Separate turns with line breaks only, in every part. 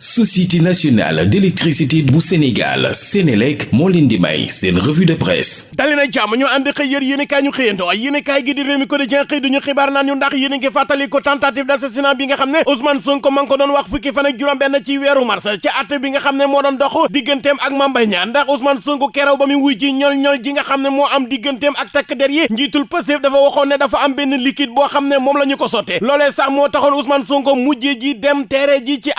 société nationale d'électricité bu Sénégal Sénélec moo leen di may revue de presse.
Dali na jàmm ñu ànd xëy yër yéen kaay ñu xëyandoo yéen kaay gi di réew mi quotidien xëy duñu xibaar naan ñu ndax yéen ngi fàttali ko tentative d'assassinat bi nga xam ne Ousmane Sonko ma ngi ko doon wax fukki fan ak juróom benn ci weeru mars ci àtte bi nga xam ne moo doon dox digganteem ak Mame Mbaye Niang. Ndax Ousmane Sonko kerew ba mu wuy ji ñol ñol ko dem teere ji ci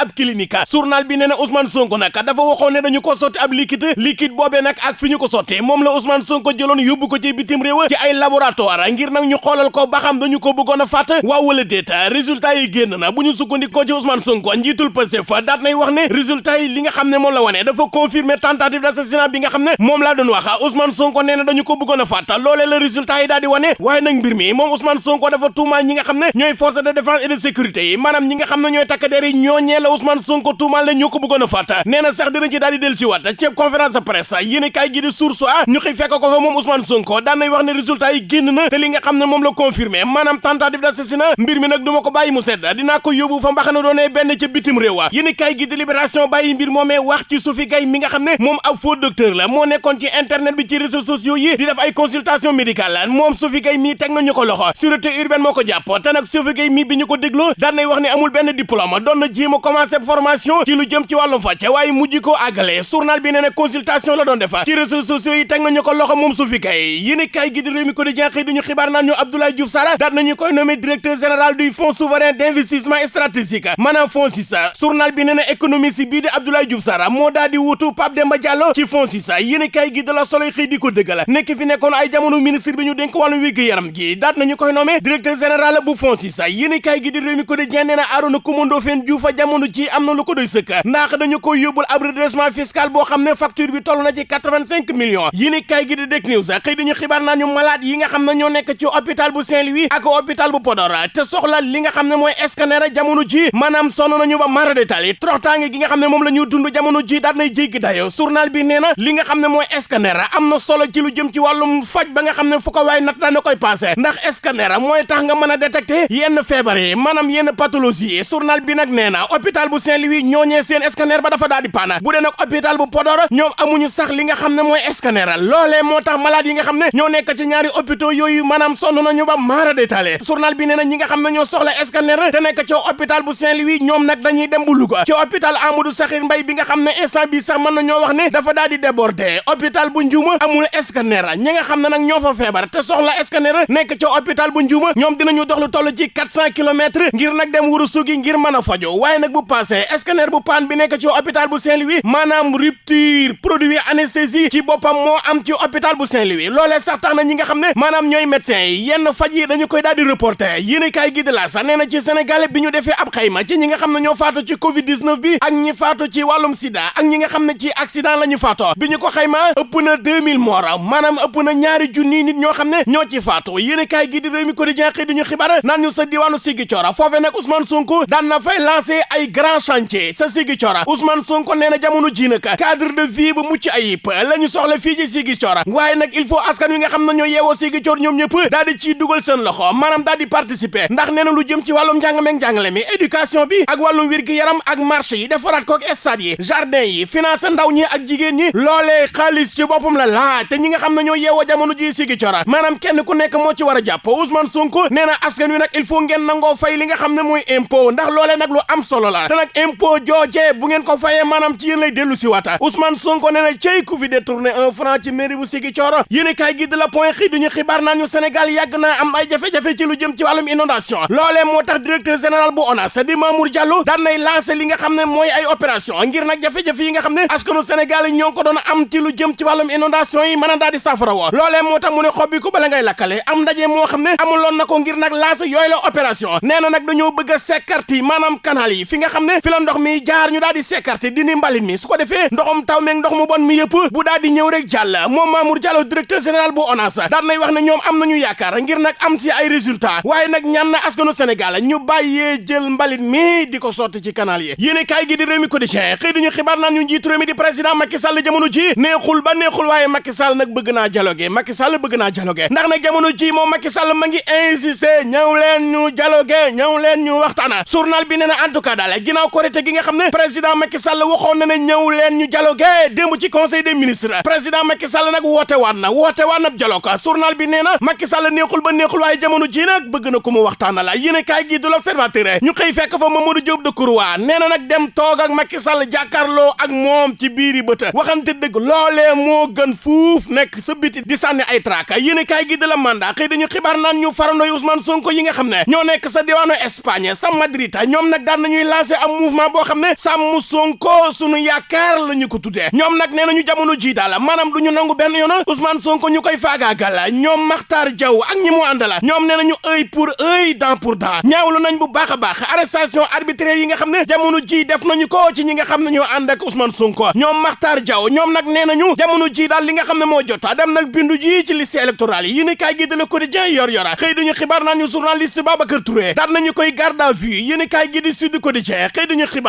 journal bi nee na Ousmane Sonko nag dafa waxoon ne dañu ko sotti ab liquide liquide boobee nag ak fi ñu ko sottee moom la Ousmane Sonko jëloon yóbbu ko ci bitim réew ci ay laboratoire ngir nag ñu xoolal ko ba xam dañu ko bëggoon a waaw wala déet résultat yi génn na bu ñu sukkandikoo ci Ousmane Sonko njiitul Pastef daat nay wax ne résultat yi li nga xam ne moom la wane dafa confirmer tentative d'assassinat bi nga xam ne moom laa doon wax. Ousmane Sonko nee na dañu ko bëggoon a loolee la résultat yi daal di wane. Waaye nag mbir mi moom Ousmane Sonko dafa tuumaal ñi nga xam ne ñooy force de défense et de sécurité yi ñi nga xam ne ñooy takk der yi la Ousmane Sonko tuumaal ne ñoo ko bëggoon a fàtt nee na sax dina ci daal del si waat. Ci conférence presse yéen kaay gi di source a ñu xëy fekk ko fa moom Ousmane Sonko. Daan nay wax ne résultat yi génn na te li nga xam ne moom la confirmé maanaam tentative d'assassinat mbir mi nag du ma ko bàyyi mu sedd. Dinaa ko yóbbu fa mbaxana doonee benn ca bitim réew wa. Yéen kaay gi di libération bàyyi mbir moomee wax ci Sophie Gaye mi nga xam ne moom ab faux docteur la. Moo nekkoon ci internet bi ci réseaux sociaux yi di def ay consultation médicale moom Sophie Gaye mii teg nañu ko loxo. Sûreté urbaine moo ko jàpp. Te nag Sophie Gaye mii bi ñu ko dégloo daan nay wax ne amul benn diplôme. Doon na jéem a commencé formation ci lu jëm ci wàllum fàcc waaye mujj ko àggale. Journal bi nee consultation la doon defa ci réseaux sociaux yi teg nañu ko loxo moom Sophie Gaye yéen kaay gi di réew mi ko di jenxëy duñu xibaar naan ñu Abdoulaye Diouf Sarr daat nañu koy nommé directeur général du fonds souverain d'investissement stratégique maanaam FONSIS journal bi nee na économiste bii di Abdoulaye Diouf Sarr moo daal di wutu Pape Demba Diallo ci FONSIS yéen kaay gi de la Soleil xëy di ko dëggal. Nekk fi nekkoon ay jamono ministre bi ñu dénk wàllu wérgu yaram gi daat nañu koy nommé directeur général bu FONSIS yéen kaay gi di réew mi ko di jen nee na Arona Coumba Ndoffène Diouf jamono ji am na lu ko doy sëkk. Ndax dañu koy yóbbul ab redressement fiscal boo xam ne facture bi toll na ci quatre-vingt-cinq millions. Yéen kaay gi di Direct News xëy dañu xibaar naa ñu malade yi nga xam ne ñoo nekk ci hôpital bu Saint-Louis ak hôpital bu Podor. Te soxla li nga xam ne mooy scanner jamono ji maanaam sonn nañu ba mara détail. Troxtaange gi nga xam ne moom la dund jamono ji daal nay jéggi dayo. Journal bi nee na li nga xam ne mooy scanner na solo ci lu jëm ci wàllum faj ba nga xam ne fu ko waay nat daana koy passé ndax scanner mooy tax nga mën a détecter yenn feebar yi maanaam yenn pathologie yi. Journal bi nag nee na hôpital bu Saint-Louis ñooñee seen scanner ba dafa daal di paana bu dee nag hôpital bu Podor ñoom amuñu sax li nga xam ne mooy scanner loolee moo malade yi nga xam ne ñoo nekk ci ñaari hôpitaux yooyu maanaam sonn nañu ba maara détaillé journal bi nee ñi nga xam ñoo soxla scanner te nekk ci hôpital bu Saint-Louis ñoom nag dañuy dem bu Louga ci hôpital Amadou Sakhir Mbaye bi nga xam ne instant bi sax mën na ñoo wax ne dafa daal di débordé hôpital bu Ndiouma amul scanner ñi nga xam ne nag ñoo fa feebar te soxla scanner nekk ci hôpital bu Ndiouma ñoom dinañu dox lu toll ci 400 kilomètres ngir nag dem wuru sugi ngir mën a fajo waaye nag bu passé scanner bu paan bi nekk ci hôpital bu Saint-Louis maanaam rupture produit anesthésie ci boppam moo am ci hôpital bu Saint-Louis. Loolee sax tax na ñi nga xam ne maanaam ñooy médecins yi yenn faj dañu koy daal di reporter. Yéen kaay gi de la sax nee na ci Sénégal bi ñu defee ab xayma ci ñi nga xam ne faatu ci Covid 19 bi ak ñi faatu ci wàllum sida ak ñi nga xam ne ci accident la ñu faatoo bi ñu ko xayma ëpp na 2000 morts maanaam ëpp na ñaari junni nit ñoo xam ne ñoo ci faatu. Yéen kaay gi di réew mi quotidien xëy duñu xibaar naan ñu sa diwaanu Ziguinchor foofee nag Ousmane Sonko daan na fay lancer ay grand chantier sa Ziguinchor Ousmane Sonko nee na jamono ji nag cadre de vie bu mucc ayib. La ñu soxla fii ci Ziguinchor waaye nag il faut askan wi nga xam ne ñoo yeewoo Ziguinchor ñoom ñëpp daal di ciy dugal seen loxo maanaam daal di participer. Ndax nee na lu jëm ci wàllum njàng meeg njàngale mi éducation bi ak wàllum wér gi yaram ak marché yi defaraat kook stade yi. Jardin yi finance ndaw ñi ak jigéen ñi. Loolee xaalis ci boppam la laaj. Te ñi nga xam ne ñoo jamono ji Ziguinchor maanaam kenn ku nekk moo ci war a jàpp. Ousmane Sonko nee na askan wi nag il faut ngeen nangoo fay li nga xam ne mooy impôt. Ndax loolee nag lu am solo la. Te nag impôt joojee bu ngeen ko fayee maanaam ci lay dellu si waata Ousmane Sonko nee na cey ku fi détourné un franc ci mairie bu Ziguinchor. Yéen kaay gi de la point xëy duñu xibaar naan ñu Sénégal yàgg naa am ay jafe-jafe ci lu jëm ci wàllum inondation. Loolee moo tax directeur général bu ONAS di Mamour Diallo daan nay lancé li nga ay opération ngir nag jafe-jafe yi nga xam askanu Sénégal yi ko doon am ci lu jëm ci inondation yi mën daal di saafara woo. Loolee moo tax mu ne ko bala ngay lakkale am ndaje moo xam ne amuloon ngir nag lancé yooyu la opération. Nee na nag dañoo bëgg a sekkarti maanaam canal yi fi nga fi la ndox mi jaar ñu daal di dindi mbalit mi su ko defee ndoxum taw meeg ndox mu bon mi yëpp bu daal di ñëw rek moom Mamour Diallo directeur général bu ONAS daan nay wax ne ñoom am nañu yaakaar ngir nag am ci ay résultats waaye nag ñaan na askanu Sénégal ñu bàyyee jël mbalit mi di ko sotti ci canal yi. Yéene kaay gi di réew mi quotidien xëy duñu xibaar naan ñu njiitu réew mi di président Macky Sall jamono ji neexul ba neexul waaye Macky Sall nag bëgg naa dialogue Macky Sall bëgg naa dialogue ndax nag jamono ji moom Macky Sall ma ngi insister ñëw leen ñu dialogue ñëw leen ñu waxtaana journal bi nee na en tout cas daal korite gi nga xam ne président Macky Sall waxoon na ne ñëw leen ñu dialogue démb ci conseil des ministres président Macky Sall nag woote waat na woote waat na dialogue journal bi nee na Macky Sall neexul ba neexul waaye jamono ji nag bëgg na ko mu waxtaana la yéen kaay gi du l'observateur ñu xëy fekk fa Mamadou Diop Decroix nee na nag dem toog ak Macky Sall jàkkaarloo ak moom ci biiri bët waxante dëgg loolee moo gën fuuf nekk sa biti di sànni ay traak yéen kaay gi de la mandat xëy dañu xibaar naan ñu Ousmane Sonko yi nga xam ne ñoo nekk sa diwaanu Espagne sa Madrid ñoom nag daan nañuy lancé am mouvement boo xam ne sàmm Sonko sunu yaakaar la ñu ko tuddee ñoom nag nee nañu jamono ji daal maanaam du nangu benn yoon Ousmane Sonko ñu koy faagaagal ñoom Makhtar Diaw ak ñi mu àndala ñoom nee nañu œil pour œil dent pour dent ñaawlu nañ bu baax a baax arrestation arbitraire yi nga xam ne jamono ji def nañu ko ci ñi nga xam ne ñoo ànd ak Ousmane Sonko ñoom Makhtar Diaw ñoom nag nee nañu jamono ji daal li nga xam ne moo jot dem nag bindu ji ci liste électorale yi yéen kaay gi de Le Quotidien yor yora xëy duñu xibaar naan journaliste Babacar Touré daan nañu koy garde à vue yéen kaay gi di Sud Quotidien xëy duñu xibaar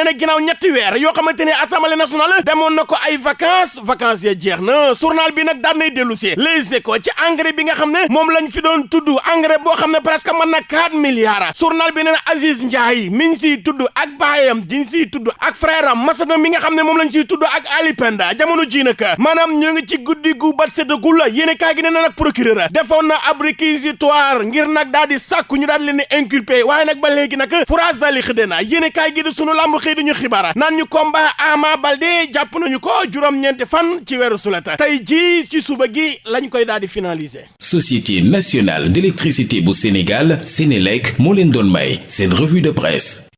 ne ne ginnaaw ñetti weer yoo xamante ne assemblée nationale demoon na ko ay vacances vacances ya jeex na. Journal bi nag daan nay dellu les éco ci engrais bi nga xam ne moom lañ fi doon tudd engrais ne presque mën na 4 milliards. Journal bi na Aziz Ndiaye mi ngi siy tudd ak baayam di siy tudd ak frère am Masana mi nga xam ne moom lañ siy tudd ak Ali Penda. Jamono ji nag maanaam ñu ngi ci guddi gu bat séddagul la yéene kaay gi nee na nag procureur defoon na ab ngir nag daal di sàkku ñu daal leen inculpé waaye nag ba léegi nag furaas dali na yéene kaay gi sunu lamb xëy di ñu xibaar naan ñu combat Ama Baldé jàpp nañu ko juróom-ñeenti fan ci weeru sulet tey jii ci suba gi lañ koy daal di finaliser.
Société nationale d'électricité bu Sénégal Sénélec moo leen doon may seen revue de presse